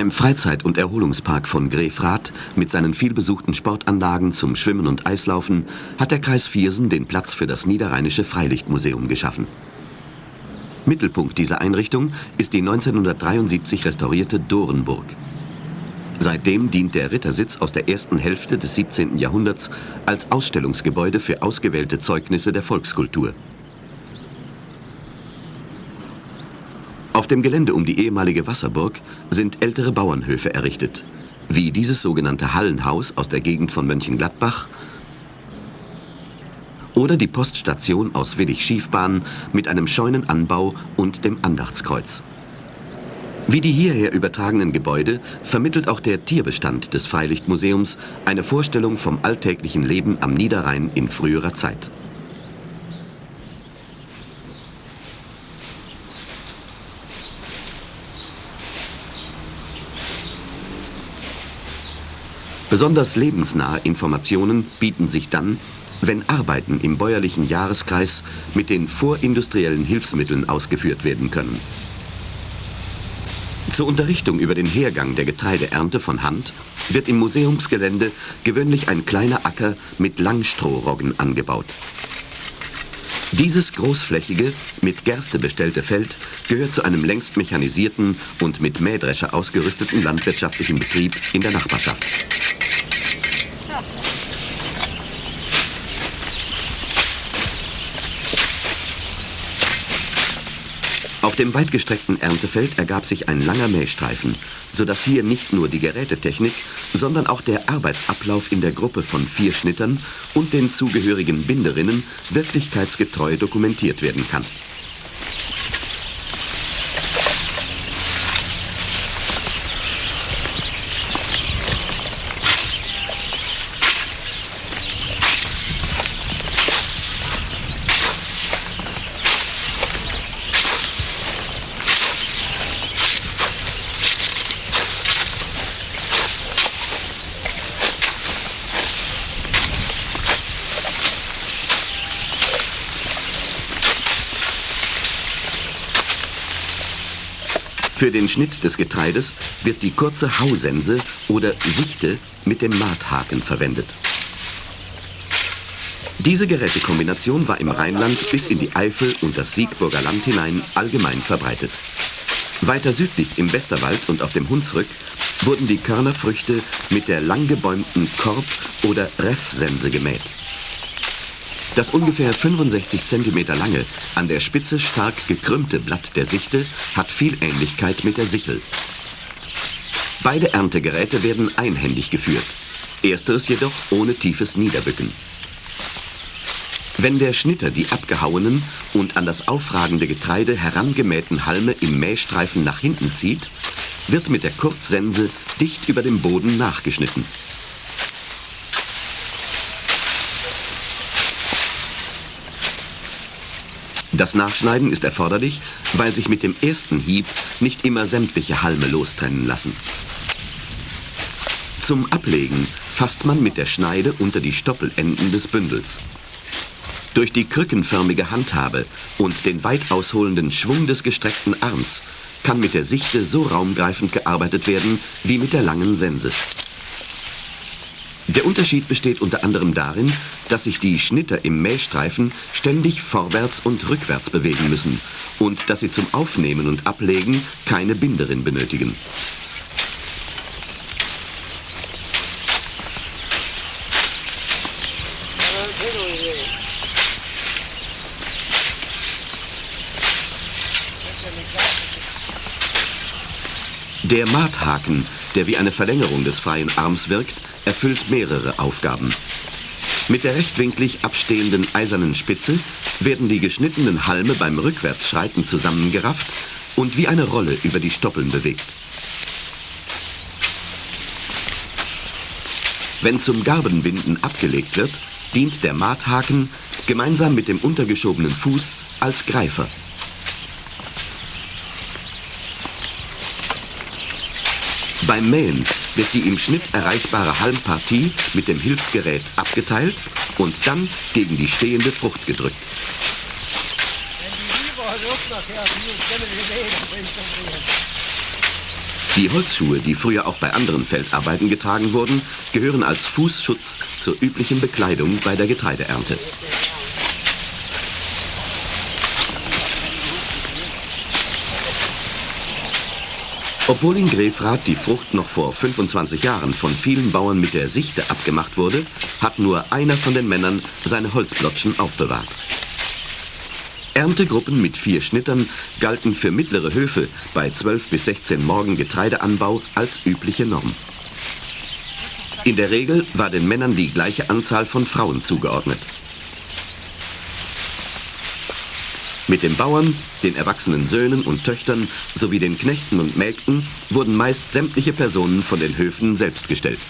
Beim Freizeit- und Erholungspark von Grefrath mit seinen vielbesuchten Sportanlagen zum Schwimmen und Eislaufen hat der Kreis Viersen den Platz für das Niederrheinische Freilichtmuseum geschaffen. Mittelpunkt dieser Einrichtung ist die 1973 restaurierte Dorenburg. Seitdem dient der Rittersitz aus der ersten Hälfte des 17. Jahrhunderts als Ausstellungsgebäude für ausgewählte Zeugnisse der Volkskultur. Auf dem Gelände um die ehemalige Wasserburg sind ältere Bauernhöfe errichtet, wie dieses sogenannte Hallenhaus aus der Gegend von Mönchengladbach oder die Poststation aus Willig-Schiefbahn mit einem Scheunenanbau und dem Andachtskreuz. Wie die hierher übertragenen Gebäude vermittelt auch der Tierbestand des Freilichtmuseums eine Vorstellung vom alltäglichen Leben am Niederrhein in früherer Zeit. Besonders lebensnahe Informationen bieten sich dann, wenn Arbeiten im bäuerlichen Jahreskreis mit den vorindustriellen Hilfsmitteln ausgeführt werden können. Zur Unterrichtung über den Hergang der Getreideernte von Hand wird im Museumsgelände gewöhnlich ein kleiner Acker mit Langstrohroggen angebaut. Dieses großflächige, mit Gerste bestellte Feld gehört zu einem längst mechanisierten und mit Mähdrescher ausgerüsteten landwirtschaftlichen Betrieb in der Nachbarschaft. Dem weitgestreckten Erntefeld ergab sich ein langer Mähstreifen, sodass hier nicht nur die Gerätetechnik, sondern auch der Arbeitsablauf in der Gruppe von vier Schnittern und den zugehörigen Binderinnen wirklichkeitsgetreu dokumentiert werden kann. Für den Schnitt des Getreides wird die kurze Hausense oder Sichte mit dem Maathaken verwendet. Diese Gerätekombination war im Rheinland bis in die Eifel und das Siegburger Land hinein allgemein verbreitet. Weiter südlich im Westerwald und auf dem Hunsrück wurden die Körnerfrüchte mit der langgebäumten Korb- oder Reffsense gemäht. Das ungefähr 65 cm lange, an der Spitze stark gekrümmte Blatt der Sichte hat viel Ähnlichkeit mit der Sichel. Beide Erntegeräte werden einhändig geführt, ersteres jedoch ohne tiefes Niederbücken. Wenn der Schnitter die abgehauenen und an das aufragende Getreide herangemähten Halme im Mähstreifen nach hinten zieht, wird mit der Kurzsense dicht über dem Boden nachgeschnitten. Das Nachschneiden ist erforderlich, weil sich mit dem ersten Hieb nicht immer sämtliche Halme lostrennen lassen. Zum Ablegen fasst man mit der Schneide unter die Stoppelenden des Bündels. Durch die krückenförmige Handhabe und den weit ausholenden Schwung des gestreckten Arms kann mit der Sichte so raumgreifend gearbeitet werden wie mit der langen Sense. Der Unterschied besteht unter anderem darin, dass sich die Schnitter im Mähstreifen ständig vorwärts und rückwärts bewegen müssen und dass sie zum Aufnehmen und Ablegen keine Binderin benötigen. Der Maathaken, der wie eine Verlängerung des freien Arms wirkt, erfüllt mehrere Aufgaben. Mit der rechtwinklig abstehenden eisernen Spitze werden die geschnittenen Halme beim Rückwärtsschreiten zusammengerafft und wie eine Rolle über die Stoppeln bewegt. Wenn zum Garbenbinden abgelegt wird, dient der Maathaken gemeinsam mit dem untergeschobenen Fuß als Greifer. Beim Mähen wird die im Schnitt erreichbare Halmpartie mit dem Hilfsgerät abgeteilt und dann gegen die stehende Frucht gedrückt. Die Holzschuhe, die früher auch bei anderen Feldarbeiten getragen wurden, gehören als Fußschutz zur üblichen Bekleidung bei der Getreideernte. Obwohl in Grefrath die Frucht noch vor 25 Jahren von vielen Bauern mit der Sichte abgemacht wurde, hat nur einer von den Männern seine Holzblotschen aufbewahrt. Erntegruppen mit vier Schnittern galten für mittlere Höfe bei 12 bis 16 Morgen Getreideanbau als übliche Norm. In der Regel war den Männern die gleiche Anzahl von Frauen zugeordnet. Mit den Bauern, den erwachsenen Söhnen und Töchtern sowie den Knechten und Mägden wurden meist sämtliche Personen von den Höfen selbst gestellt.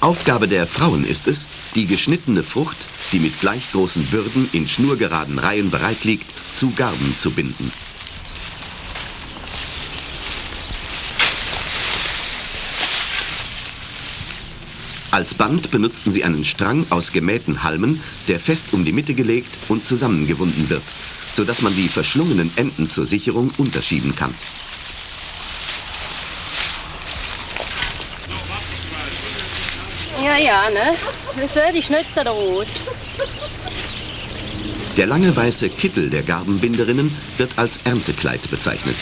Aufgabe der Frauen ist es, die geschnittene Frucht, die mit gleich großen Bürden in schnurgeraden Reihen bereit liegt, zu Garben zu binden. Als Band benutzten sie einen Strang aus gemähten Halmen, der fest um die Mitte gelegt und zusammengewunden wird, sodass man die verschlungenen Enden zur Sicherung unterschieben kann. Ja, ja, ne? Das die Schnitzer da rot. Der lange weiße Kittel der Garbenbinderinnen wird als Erntekleid bezeichnet.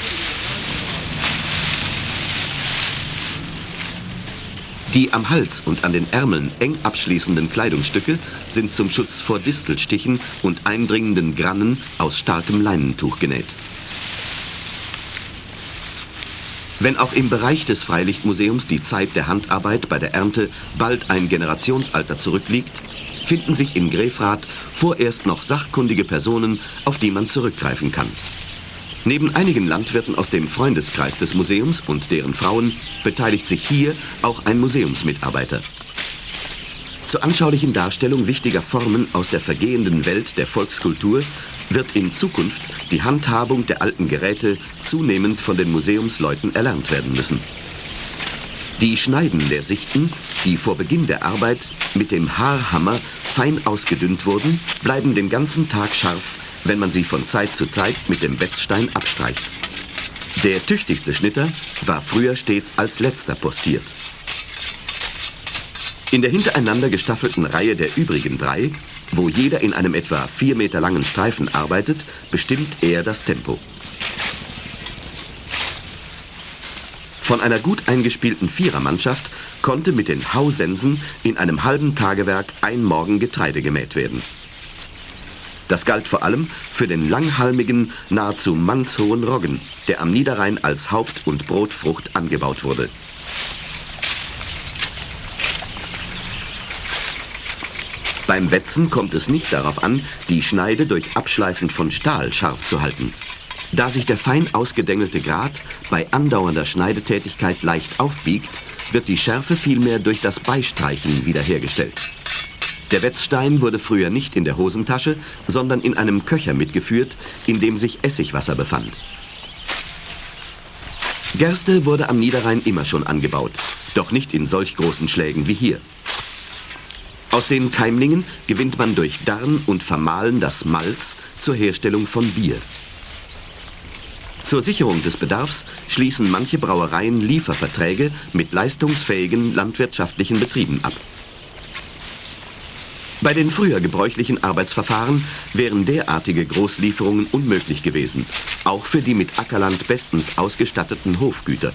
Die am Hals und an den Ärmeln eng abschließenden Kleidungsstücke sind zum Schutz vor Distelstichen und eindringenden Grannen aus starkem Leinentuch genäht. Wenn auch im Bereich des Freilichtmuseums die Zeit der Handarbeit bei der Ernte bald ein Generationsalter zurückliegt, finden sich in Grefrath vorerst noch sachkundige Personen, auf die man zurückgreifen kann. Neben einigen Landwirten aus dem Freundeskreis des Museums und deren Frauen beteiligt sich hier auch ein Museumsmitarbeiter. Zur anschaulichen Darstellung wichtiger Formen aus der vergehenden Welt der Volkskultur wird in Zukunft die Handhabung der alten Geräte zunehmend von den Museumsleuten erlernt werden müssen. Die Schneiden der Sichten, die vor Beginn der Arbeit mit dem Haarhammer fein ausgedünnt wurden, bleiben den ganzen Tag scharf, wenn man sie von Zeit zu Zeit mit dem Wetzstein abstreicht. Der tüchtigste Schnitter war früher stets als letzter postiert. In der hintereinander gestaffelten Reihe der übrigen drei wo jeder in einem etwa vier Meter langen Streifen arbeitet, bestimmt er das Tempo. Von einer gut eingespielten Vierermannschaft konnte mit den Hausensen in einem halben Tagewerk ein Morgen Getreide gemäht werden. Das galt vor allem für den langhalmigen, nahezu mannshohen Roggen, der am Niederrhein als Haupt- und Brotfrucht angebaut wurde. Beim Wetzen kommt es nicht darauf an, die Schneide durch Abschleifen von Stahl scharf zu halten. Da sich der fein ausgedengelte Grat bei andauernder Schneidetätigkeit leicht aufbiegt, wird die Schärfe vielmehr durch das Beistreichen wiederhergestellt. Der Wetzstein wurde früher nicht in der Hosentasche, sondern in einem Köcher mitgeführt, in dem sich Essigwasser befand. Gerste wurde am Niederrhein immer schon angebaut, doch nicht in solch großen Schlägen wie hier. Aus den Keimlingen gewinnt man durch Darn und Vermahlen das Malz zur Herstellung von Bier. Zur Sicherung des Bedarfs schließen manche Brauereien Lieferverträge mit leistungsfähigen landwirtschaftlichen Betrieben ab. Bei den früher gebräuchlichen Arbeitsverfahren wären derartige Großlieferungen unmöglich gewesen, auch für die mit Ackerland bestens ausgestatteten Hofgüter.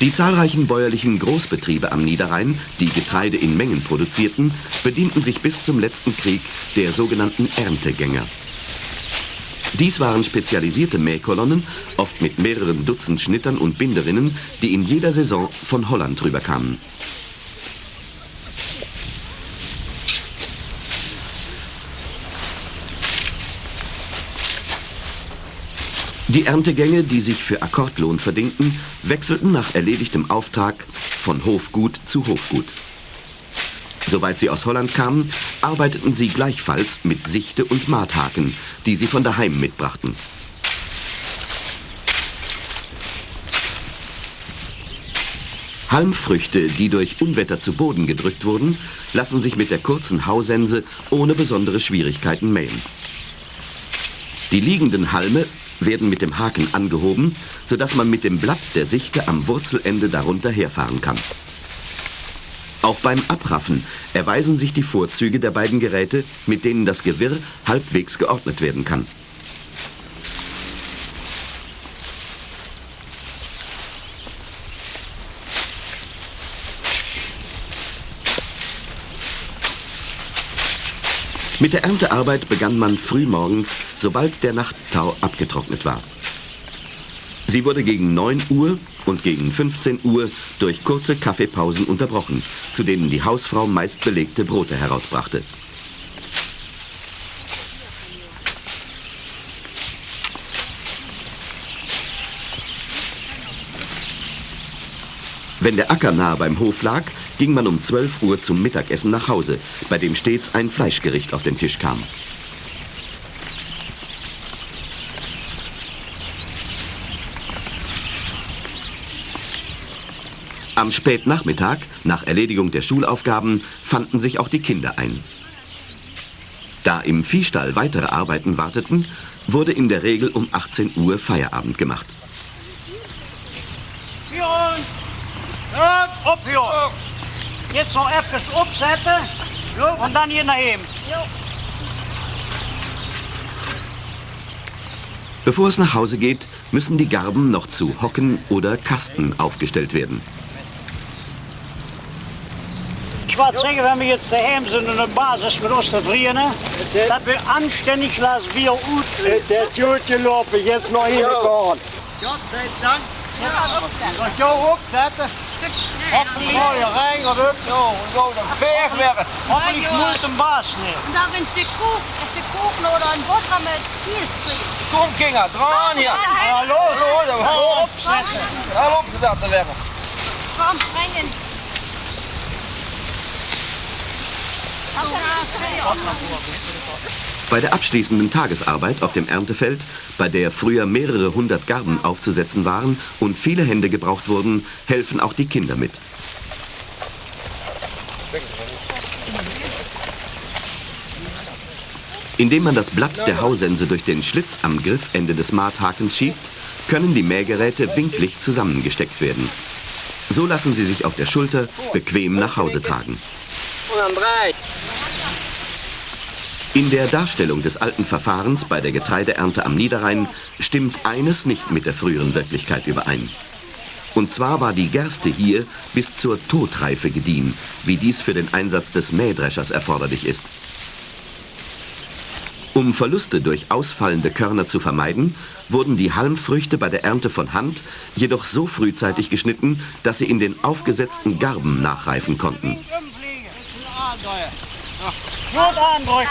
Die zahlreichen bäuerlichen Großbetriebe am Niederrhein, die Getreide in Mengen produzierten, bedienten sich bis zum letzten Krieg der sogenannten Erntegänger. Dies waren spezialisierte Mähkolonnen, oft mit mehreren Dutzend Schnittern und Binderinnen, die in jeder Saison von Holland rüberkamen. Die Erntegänge, die sich für Akkordlohn verdingten, wechselten nach erledigtem Auftrag von Hofgut zu Hofgut. Soweit sie aus Holland kamen, arbeiteten sie gleichfalls mit Sichte und Maathaken, die sie von daheim mitbrachten. Halmfrüchte, die durch Unwetter zu Boden gedrückt wurden, lassen sich mit der kurzen Hausense ohne besondere Schwierigkeiten mähen. Die liegenden Halme werden mit dem Haken angehoben, sodass man mit dem Blatt der Sichte am Wurzelende darunter herfahren kann. Auch beim Abraffen erweisen sich die Vorzüge der beiden Geräte, mit denen das Gewirr halbwegs geordnet werden kann. Mit der Erntearbeit begann man frühmorgens, sobald der Nachttau abgetrocknet war. Sie wurde gegen 9 Uhr und gegen 15 Uhr durch kurze Kaffeepausen unterbrochen, zu denen die Hausfrau meist belegte Brote herausbrachte. Wenn der Acker nahe beim Hof lag, ging man um 12 Uhr zum Mittagessen nach Hause, bei dem stets ein Fleischgericht auf den Tisch kam. Am Spätnachmittag, nach Erledigung der Schulaufgaben, fanden sich auch die Kinder ein. Da im Viehstall weitere Arbeiten warteten, wurde in der Regel um 18 Uhr Feierabend gemacht. Björn, op Björn! Jetzt noch etwas aufsetzen und dann hier nach eben. Bevor es nach Hause geht, müssen die Garben noch zu Hocken oder Kasten aufgestellt werden. Ich wollte sagen, wenn wir jetzt daheim sind und eine Basis mit uns da drin, dass wir anständig lassen, wie er gut Der tut gelaufen, jetzt noch hingefahren. Gott sei Dank. Als jou opzetten, Hoppelies. Oh, je rijdt op. Oh, go de berg weg. Moet een baas neer. Daar in de koek, de koek nou dan botter met vier Kom Kinga, draan hier. Hallo, hallo, hoor op. hallo, op dat te leggen. Kom, brengen. Hallo. Bei der abschließenden Tagesarbeit auf dem Erntefeld, bei der früher mehrere hundert Garben aufzusetzen waren und viele Hände gebraucht wurden, helfen auch die Kinder mit. Indem man das Blatt der Hausense durch den Schlitz am Griffende des Maathakens schiebt, können die Mähgeräte winklig zusammengesteckt werden. So lassen sie sich auf der Schulter bequem nach Hause tragen. Und breit. In der Darstellung des alten Verfahrens bei der Getreideernte am Niederrhein stimmt eines nicht mit der früheren Wirklichkeit überein. Und zwar war die Gerste hier bis zur Totreife gediehen, wie dies für den Einsatz des Mähdreschers erforderlich ist. Um Verluste durch ausfallende Körner zu vermeiden, wurden die Halmfrüchte bei der Ernte von Hand jedoch so frühzeitig geschnitten, dass sie in den aufgesetzten Garben nachreifen konnten. Gut andrücken.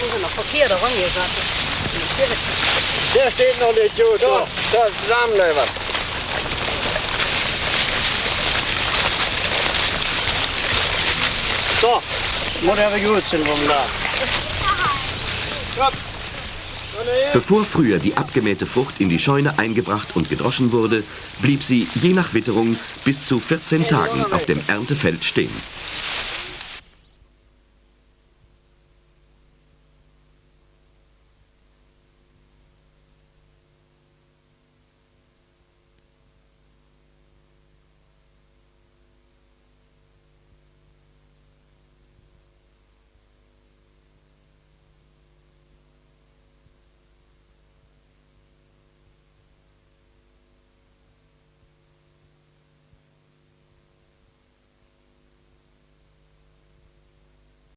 Das ist noch verkehrt rangesagt. Der steht noch nicht gut. Zo, zo, zusammennemen. So, moet even goed zijn vandaag. Bevor früher die abgemähte Frucht in die Scheune eingebracht und gedroschen wurde, blieb sie je nach Witterung bis zu 14 Tagen auf dem Erntefeld stehen.